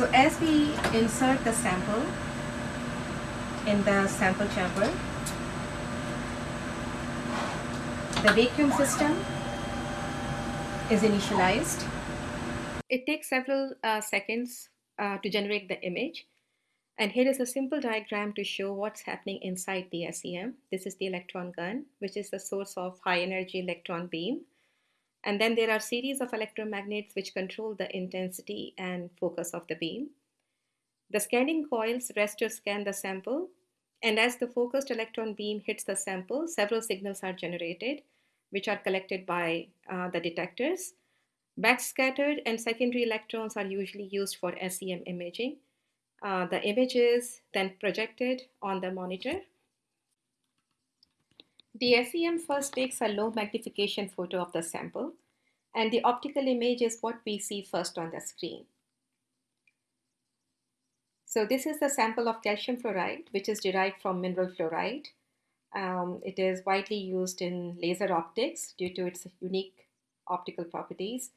So as we insert the sample in the sample chamber, the vacuum system is initialized. It takes several uh, seconds uh, to generate the image. And here is a simple diagram to show what's happening inside the SEM. This is the electron gun, which is the source of high energy electron beam. And then there are series of electromagnets which control the intensity and focus of the beam. The scanning coils rest to scan the sample. And as the focused electron beam hits the sample, several signals are generated, which are collected by uh, the detectors. Backscattered and secondary electrons are usually used for SEM imaging. Uh, the image is then projected on the monitor. The SEM first takes a low magnification photo of the sample and the optical image is what we see first on the screen. So this is the sample of calcium fluoride which is derived from mineral fluorite. Um, it is widely used in laser optics due to its unique optical properties.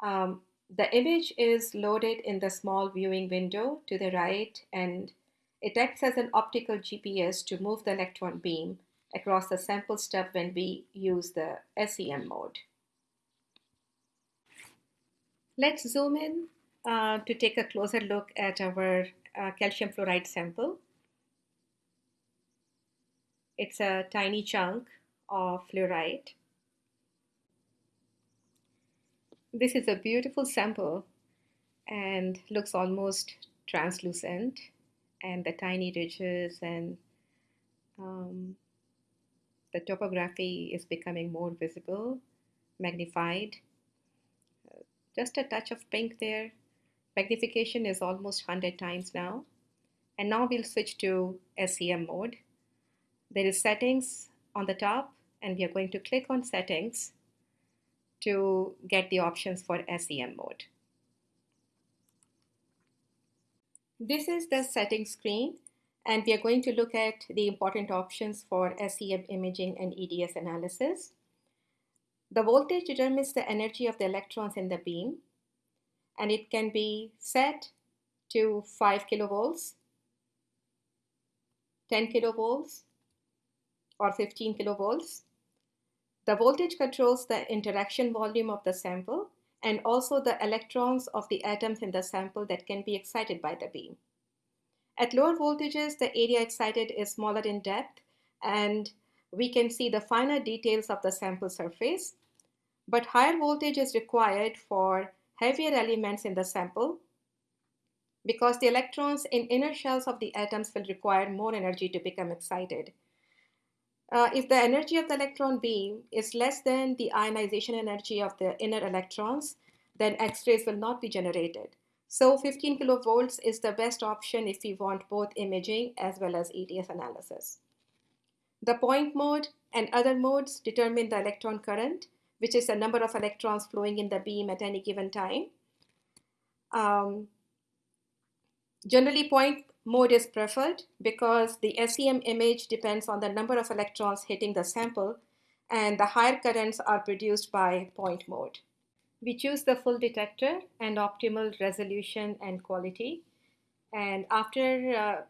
Um, the image is loaded in the small viewing window to the right and it acts as an optical GPS to move the electron beam across the sample stub when we use the SEM mode. Let's zoom in uh, to take a closer look at our uh, calcium fluoride sample. It's a tiny chunk of fluoride. This is a beautiful sample and looks almost translucent and the tiny ridges and um, the topography is becoming more visible, magnified. just a touch of pink there. Magnification is almost 100 times now. And now we'll switch to SEM mode. There is settings on the top and we are going to click on settings to get the options for SEM mode. This is the settings screen and we are going to look at the important options for SEM imaging and EDS analysis. The voltage determines the energy of the electrons in the beam and it can be set to 5 kilovolts, 10 kilovolts or 15 kilovolts. The voltage controls the interaction volume of the sample and also the electrons of the atoms in the sample that can be excited by the beam. At lower voltages, the area excited is smaller in depth and we can see the finer details of the sample surface. But higher voltage is required for heavier elements in the sample because the electrons in inner shells of the atoms will require more energy to become excited. Uh, if the energy of the electron beam is less than the ionization energy of the inner electrons, then X-rays will not be generated. So 15 kilovolts is the best option if we want both imaging as well as EDS analysis. The point mode and other modes determine the electron current, which is the number of electrons flowing in the beam at any given time. Um, generally, point mode is preferred because the SEM image depends on the number of electrons hitting the sample and the higher currents are produced by point mode. We choose the full detector and optimal resolution and quality. And after uh,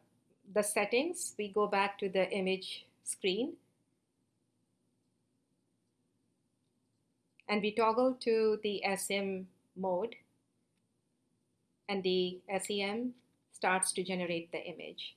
the settings, we go back to the image screen. And we toggle to the SEM mode and the SEM starts to generate the image.